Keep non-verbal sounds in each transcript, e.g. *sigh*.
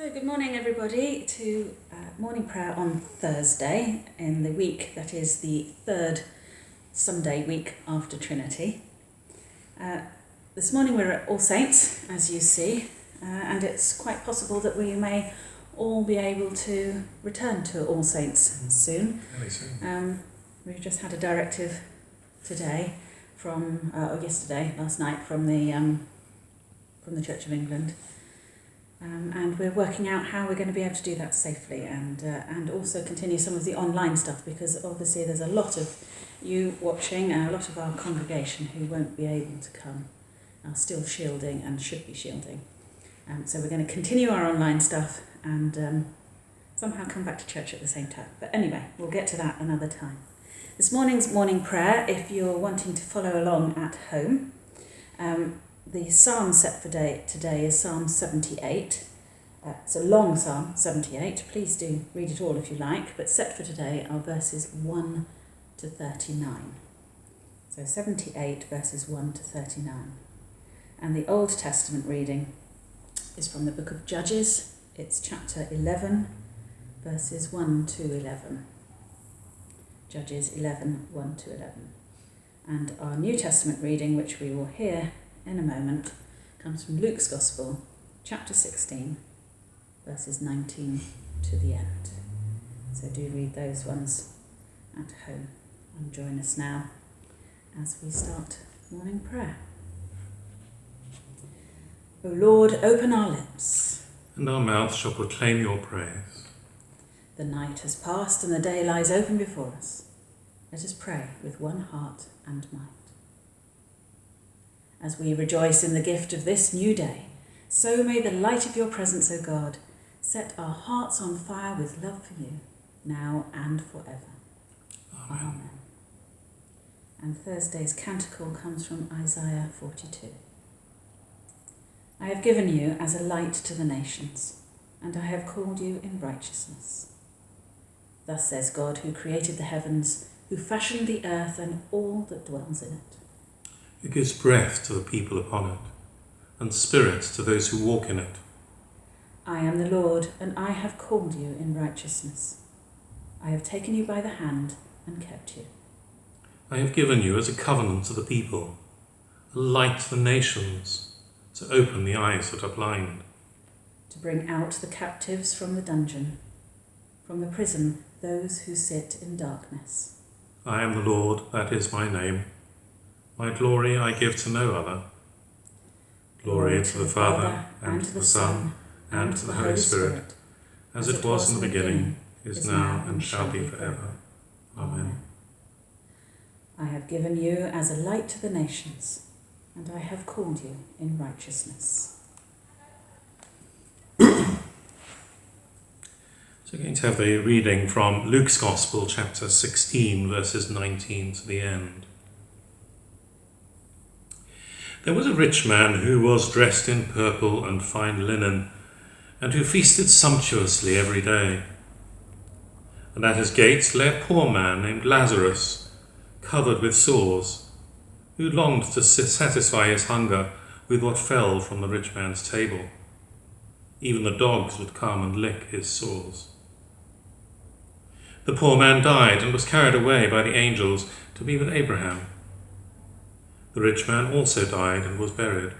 So, good morning, everybody, to uh, morning prayer on Thursday in the week that is the third Sunday week after Trinity. Uh, this morning we're at All Saints, as you see, uh, and it's quite possible that we may all be able to return to All Saints soon. Really soon. Um, we've just had a directive today from, uh, or yesterday, last night, from the um, from the Church of England, um, and we're working out how we're going to be able to do that safely, and uh, and also continue some of the online stuff because obviously there's a lot of you watching and a lot of our congregation who won't be able to come, are still shielding and should be shielding. Um, so we're going to continue our online stuff and um, somehow come back to church at the same time. But anyway, we'll get to that another time. This morning's morning prayer, if you're wanting to follow along at home, um, the psalm set for day, today is Psalm 78. Uh, it's a long psalm, 78. Please do read it all if you like, but set for today are verses 1 to 39. So 78 verses 1 to 39. And the Old Testament reading is from the book of Judges. It's chapter 11, verses 1 to 11. Judges 11, 1 to 11. And our New Testament reading, which we will hear in a moment, comes from Luke's Gospel, chapter 16, verses 19 to the end. So do read those ones at home and join us now as we start morning prayer. O Lord, open our lips. And our mouth shall proclaim your praise. The night has passed and the day lies open before us. Let us pray with one heart and mind. As we rejoice in the gift of this new day, so may the light of your presence, O God, set our hearts on fire with love for you, now and forever. Amen. Amen. And Thursday's canticle comes from Isaiah 42. I have given you as a light to the nations, and I have called you in righteousness. Thus says God, who created the heavens, who fashioned the earth and all that dwells in it. It gives breath to the people upon it, and spirit to those who walk in it. I am the Lord, and I have called you in righteousness. I have taken you by the hand and kept you. I have given you as a covenant to the people, a light to the nations, to open the eyes that are blind, to bring out the captives from the dungeon, from the prison those who sit in darkness. I am the Lord, that is my name. My glory I give to no other. Glory to the Father, and to the Son, and to the Holy Spirit, as it was in the beginning, is now, and shall be forever. Amen. I have given you as a light to the nations, and I have called you in righteousness. *clears throat* So we're going to have a reading from Luke's Gospel, chapter 16, verses 19 to the end. There was a rich man who was dressed in purple and fine linen, and who feasted sumptuously every day. And at his gates lay a poor man named Lazarus, covered with sores, who longed to satisfy his hunger with what fell from the rich man's table. Even the dogs would come and lick his sores. The poor man died and was carried away by the angels to be with Abraham. The rich man also died and was buried.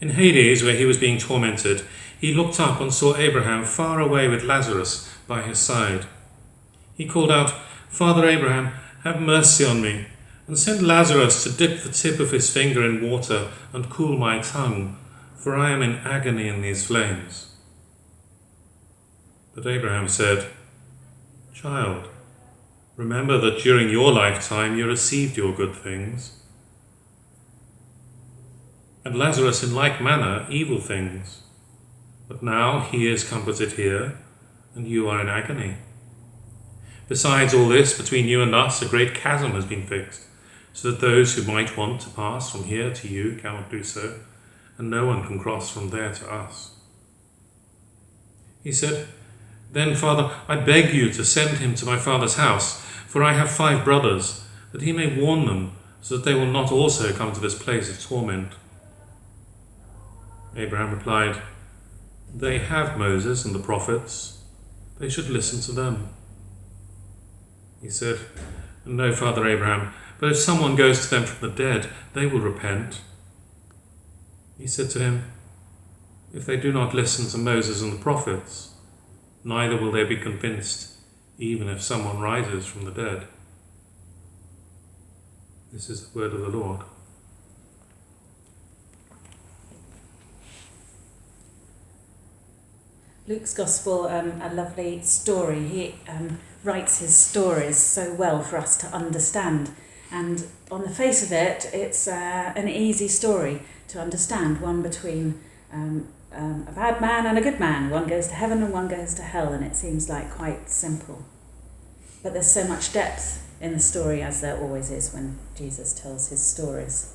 In Hades, where he was being tormented, he looked up and saw Abraham far away with Lazarus by his side. He called out, Father Abraham, have mercy on me, and send Lazarus to dip the tip of his finger in water and cool my tongue, for I am in agony in these flames. But Abraham said, Child, remember that during your lifetime you received your good things, and Lazarus in like manner evil things. But now he is comforted here, and you are in agony. Besides all this, between you and us a great chasm has been fixed, so that those who might want to pass from here to you cannot do so, and no one can cross from there to us. He said, then, Father, I beg you to send him to my father's house, for I have five brothers, that he may warn them, so that they will not also come to this place of torment. Abraham replied, They have Moses and the prophets. They should listen to them. He said, No, Father Abraham, but if someone goes to them from the dead, they will repent. He said to him, If they do not listen to Moses and the prophets, neither will they be convinced, even if someone rises from the dead. This is the word of the Lord. Luke's Gospel, um, a lovely story. He um, writes his stories so well for us to understand. And on the face of it, it's uh, an easy story to understand one between um, um, a bad man and a good man. One goes to heaven and one goes to hell, and it seems like quite simple. But there's so much depth in the story, as there always is when Jesus tells his stories.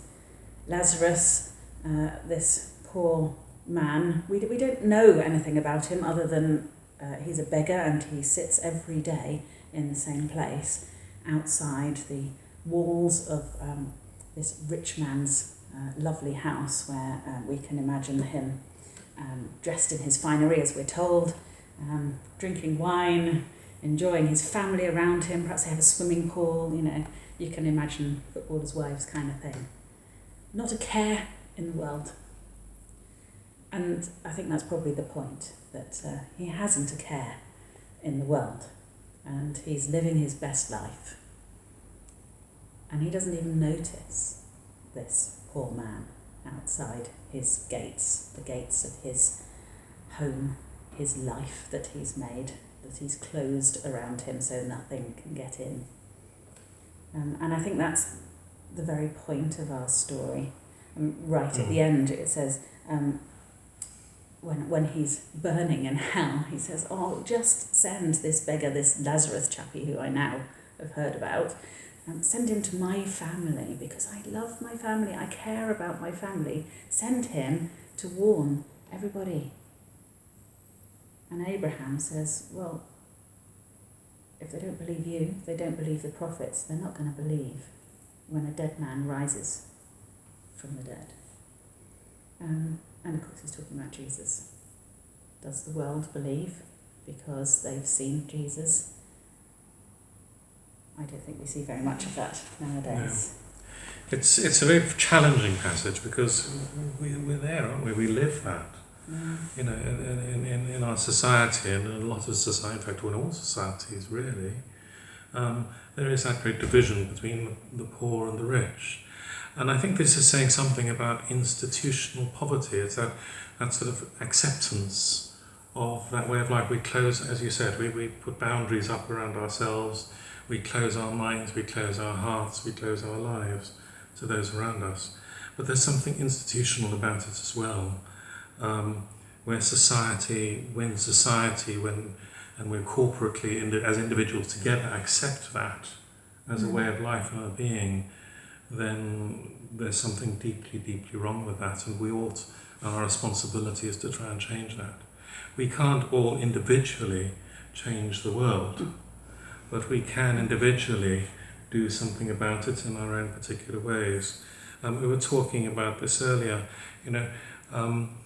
Lazarus, uh, this poor man, we, we don't know anything about him other than uh, he's a beggar and he sits every day in the same place outside the walls of um, this rich man's uh, lovely house where uh, we can imagine him um, dressed in his finery, as we're told, um, drinking wine, enjoying his family around him. Perhaps they have a swimming pool, you know, you can imagine footballers' wives kind of thing. Not a care in the world. And I think that's probably the point that uh, he hasn't a care in the world and he's living his best life. And he doesn't even notice this poor man outside his gates, the gates of his home, his life that he's made, that he's closed around him so nothing can get in. Um, and I think that's the very point of our story. Um, right at the end, it says, um, when, when he's burning in hell, he says, Oh, just send this beggar, this Lazarus chappie who I now have heard about, um, send him to my family because I love my family, I care about my family. Send him to warn everybody. And Abraham says, Well, if they don't believe you, they don't believe the prophets, they're not going to believe when a dead man rises from the dead. Um, and of course, he's talking about Jesus. Does the world believe because they've seen Jesus? I don't think we see very much of that nowadays. No. It's, it's a very challenging passage because we, we're there, aren't we? We live that. Mm. You know, in, in, in our society, and in a lot of society, in fact, in all societies really, um, there is that great division between the poor and the rich. And I think this is saying something about institutional poverty. It's that, that sort of acceptance of that way of life. We close, as you said, we, we put boundaries up around ourselves, we close our minds, we close our hearts, we close our lives to those around us. But there's something institutional about it as well, um, where society, when society, when and we're corporately, as individuals together, accept that as a way of life and a being, then there's something deeply, deeply wrong with that, and we ought, our responsibility is to try and change that. We can't all individually change the world, but we can individually do something about it in our own particular ways. Um, we were talking about this earlier, you know, um,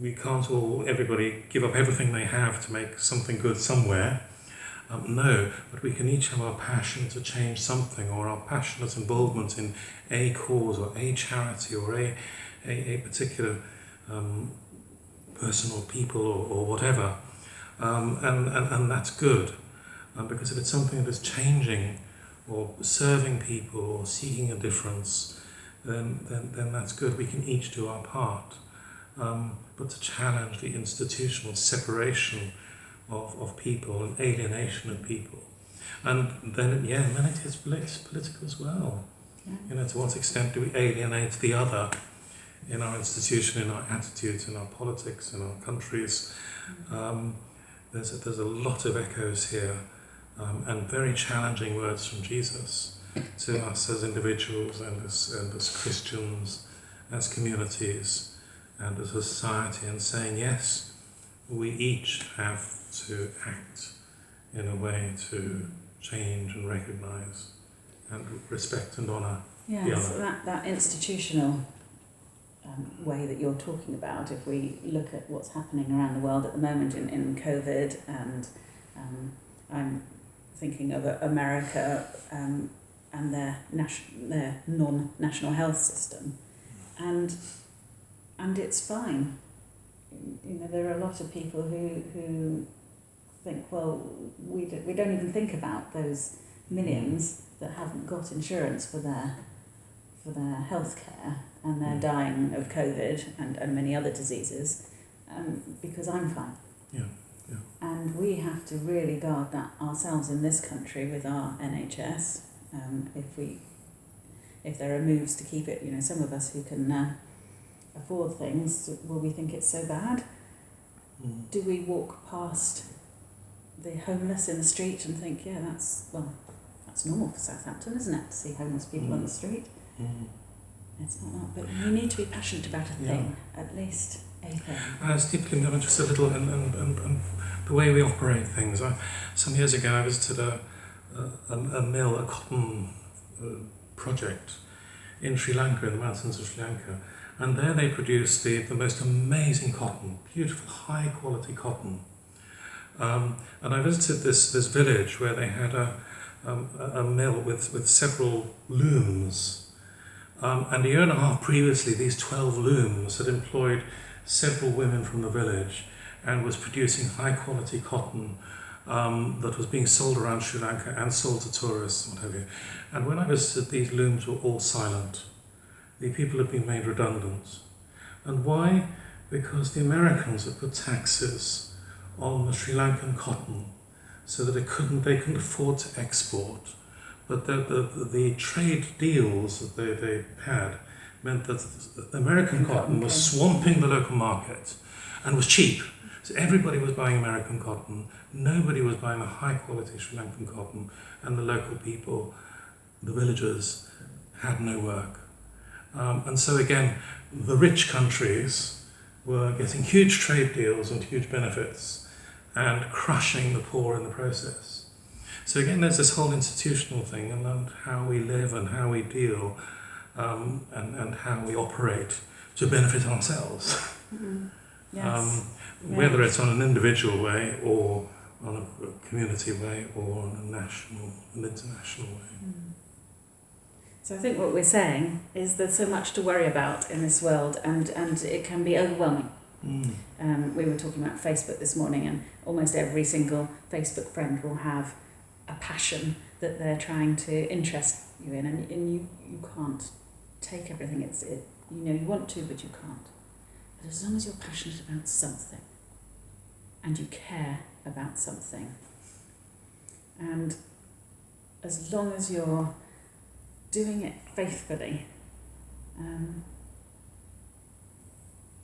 we can't all, everybody, give up everything they have to make something good somewhere. Um, no, but we can each have our passion to change something or our passionate involvement in a cause or a charity or a, a, a particular um, person or people or, or whatever. Um, and, and, and that's good um, because if it's something that is changing or serving people or seeking a difference, then, then, then that's good. We can each do our part. Um, but to challenge the institutional separation of, of people and alienation of people. And then, yeah, and then it is political as well. Yeah. You know, to what extent do we alienate the other in our institution, in our attitudes, in our politics, in our countries? Um, there's, a, there's a lot of echoes here um, and very challenging words from Jesus to us as individuals and as, and as Christians, as communities, and as a society, and saying, yes, we each have to act in a way to change and recognise and respect and honour Yeah, the so other. that, that institutional um, way that you're talking about, if we look at what's happening around the world at the moment in, in COVID, and um, I'm thinking of America um, and their, their non-national health system, and and it's fine. You know, there are a lot of people who who think, well, we do, we don't even think about those millions that haven't got insurance for their for their health care and they're dying of COVID and, and many other diseases um, because I'm fine. Yeah, yeah. And we have to really guard that ourselves in this country with our NHS. Um, if we, if there are moves to keep it, you know, some of us who can uh, afford things, will we think it's so bad? Mm. Do we walk past the homeless in the street and think, yeah, that's well, that's normal for Southampton, isn't it, to see homeless people on the street? Mm. It's not that, but you need to be passionate about a Yeah. thing, at least a thing. I was deeply just a little in, in, in, in the way we operate things. I, some years ago, I visited a, a, a mill, a cotton uh, project in Sri Lanka, in the mountains of Sri Lanka. And there they produce the, the most amazing cotton, beautiful, high quality cotton. Um, and I visited this, this village where they had a, um, a a mill with, with several looms. Um, and a year and a half previously, these 12 looms had employed several women from the village and was producing high quality cotton um, that was being sold around Sri Lanka and sold to tourists what have you. And when I visited, these looms were all silent. The people had been made redundant. And why? Because the Americans had put taxes on the Sri Lankan cotton so that it couldn't, they couldn't afford to export. But the, the, the trade deals that they, they had meant that American cotton was swamping the local market and was cheap. So everybody was buying American cotton, nobody was buying the high quality Sri Lankan cotton, and the local people, the villagers, had no work. Um, and so again, the rich countries were getting huge trade deals and huge benefits and crushing the poor in the process. So again, there's this whole institutional thing and, how we live and how we deal um, and, and how we operate to benefit ourselves. Mm. Yes. Um, whether it's on an individual way or on a community way or on a national and international way. Mm. So I think what we're saying is there's so much to worry about in this world and, and it can be overwhelming. Mm. Um, we were talking about Facebook this morning, and almost every single Facebook friend will have a passion that they're trying to interest you in, and, and you, you can't take everything. It's it, you know you want to, but you can't. But as long as you're passionate about something, and you care about something, and as long as you're doing it faithfully, um,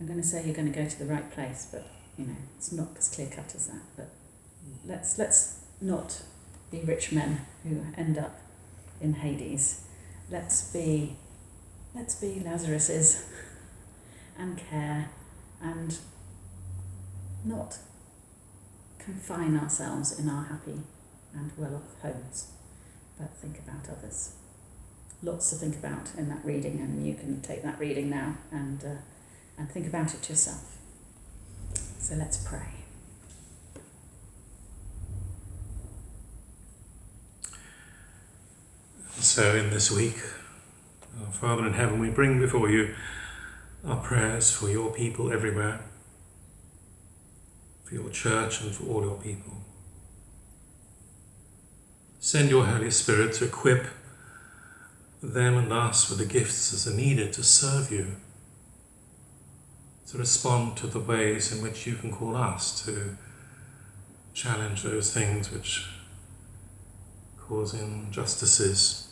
I'm going to say you're going to go to the right place, but you know it's not as clear cut as that. But let's let's not be rich men who end up in Hades. Let's be let's be Lazaruses *laughs* and care and not confine ourselves in our happy and well-off homes, but think about others. Lots to think about in that reading, and you can take that reading now and. Uh, and think about it yourself. So let's pray. So, in this week, our Father in heaven, we bring before you our prayers for your people everywhere, for your church, and for all your people. Send your Holy Spirit to equip them and us with the gifts that are needed to serve you, to respond to the ways in which you can call us to challenge those things which cause injustices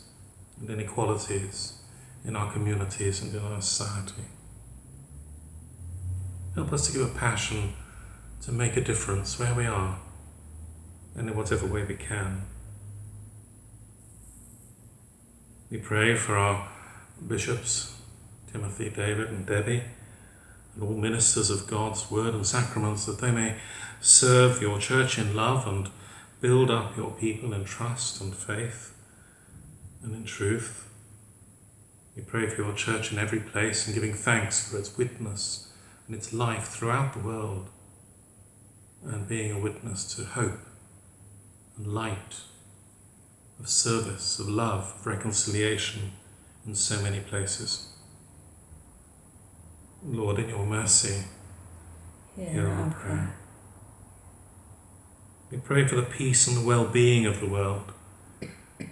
and inequalities in our communities and in our society. Help us to give a passion to make a difference where we are and in whatever way we can. We pray for our bishops, Timothy, David, and Debbie, and all ministers of God's word and sacraments, that they may serve your church in love and build up your people in trust and faith and in truth. We pray for your church in every place and giving thanks for its witness and its life throughout the world and being a witness to hope and light, of service, of love, of reconciliation in so many places. Lord, in your mercy, hear our prayer. We pray for the peace and the well being of the world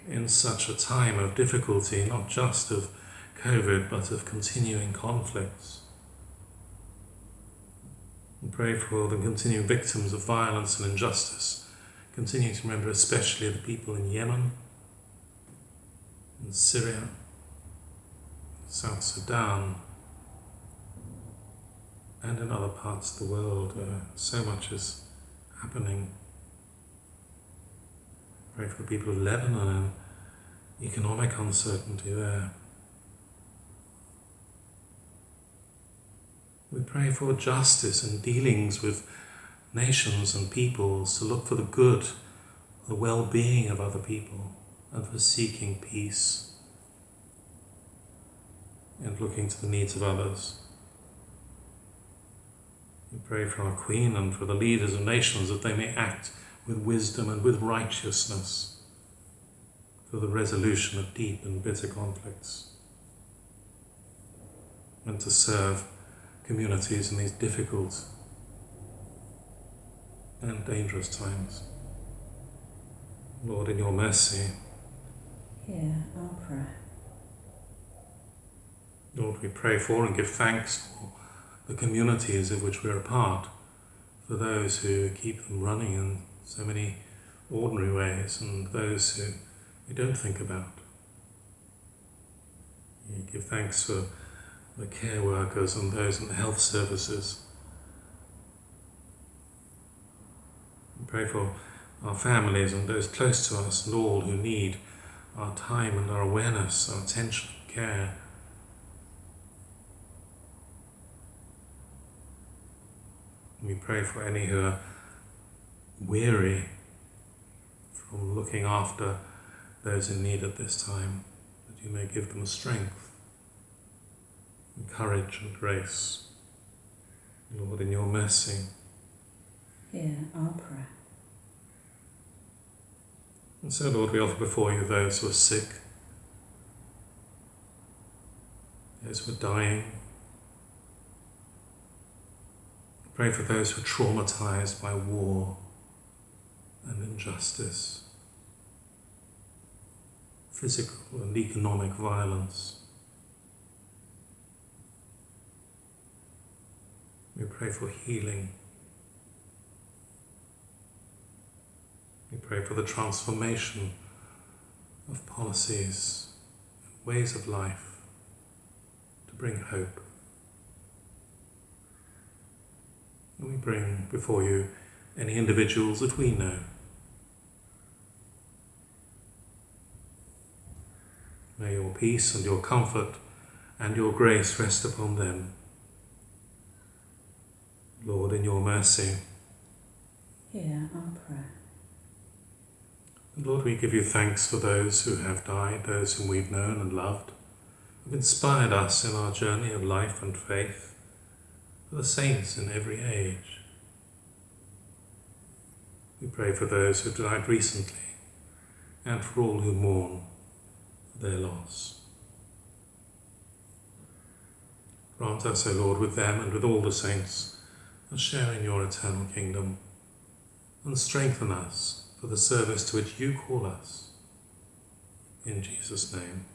in such a time of difficulty, not just of COVID, but of continuing conflicts. We pray for the continuing victims of violence and injustice, continuing to remember especially the people in Yemen, in Syria, South Sudan, and in other parts of the world where so much is happening. Pray for the people of Lebanon and economic uncertainty there. We pray for justice and dealings with nations and peoples to look for the good, the well being of other people, and for seeking peace and looking to the needs of others. We pray for our Queen and for the leaders of nations that they may act with wisdom and with righteousness for the resolution of deep and bitter conflicts and to serve communities in these difficult and dangerous times. Lord, in your mercy, hear our prayer. Lord, we pray for and give thanks for the communities of which we're a part, for those who keep them running in so many ordinary ways and those who we don't think about. We give thanks for the care workers and those in the health services. We pray for our families and those close to us and all who need our time and our awareness, our attention, care. We pray for any who are weary from looking after those in need at this time, that you may give them strength, and courage, and grace. Lord, in your mercy, hear our prayer. And so, Lord, we offer before you those who are sick, those who are dying. Pray for those who are traumatized by war and injustice, physical and economic violence. We pray for healing. We pray for the transformation of policies and ways of life to bring hope. And we bring before you any individuals that we know. May your peace and your comfort and your grace rest upon them. Lord, in your mercy. Hear our prayer. Lord, we give you thanks for those who have died, those whom we've known and loved, who've inspired us in our journey of life and faith, for the saints in every age. We pray for those who died recently and for all who mourn their loss. Grant us, O Lord, with them and with all the saints, a share in your eternal kingdom, and strengthen us for the service to which you call us. In Jesus' name.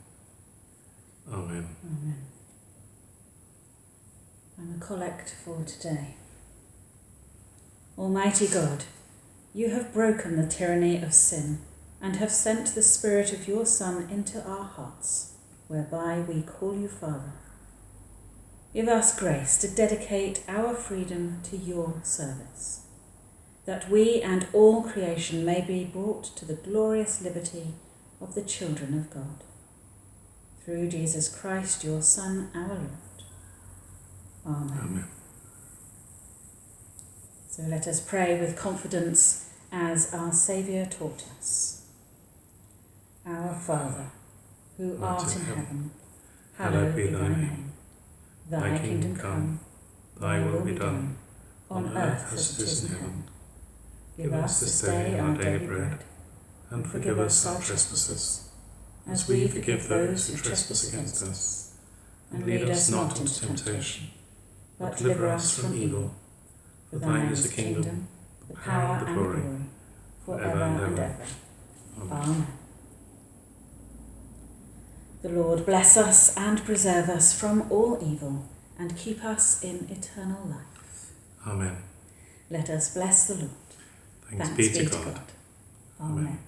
Amen. Amen. And the collect for today. Almighty God, you have broken the tyranny of sin and have sent the Spirit of your Son into our hearts, whereby we call you Father. Give us grace to dedicate our freedom to your service, that we and all creation may be brought to the glorious liberty of the children of God. Through Jesus Christ, your Son, our Lord. Amen. Amen. So let us pray with confidence as our Saviour taught us. Our Father, who Art in heaven, heaven, hallowed be thy name. Thy kingdom come, Thy will be done, on earth as it is in heaven. Give us this day our daily bread, and forgive us our trespasses, as we forgive those who trespass against us. And lead us not into temptation, but deliver us from evil. For thine is the kingdom, the power, and the glory, forever and ever. Amen. The Lord bless us and preserve us from all evil, and keep us in eternal life. Amen. Let us bless the Lord. Thanks, be to God. Amen. Amen.